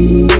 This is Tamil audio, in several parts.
you.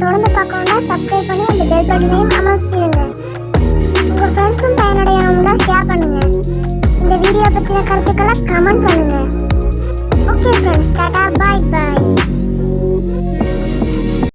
தொடர்ந்து பார்க்கணும்னா சப்ஸ்கிரைப் பண்ணி அந்த பெல் பட்டனையும் அமர்த்திடுங்க. உங்கள் ஃப்ரெண்ட்ஸும் பயனடையணும்னா ஷேர் பண்ணுங்கள் இந்த வீடியோ பற்றின கருத்துக்களை கமெண்ட் பண்ணுங்கள் okay friends tata bye bye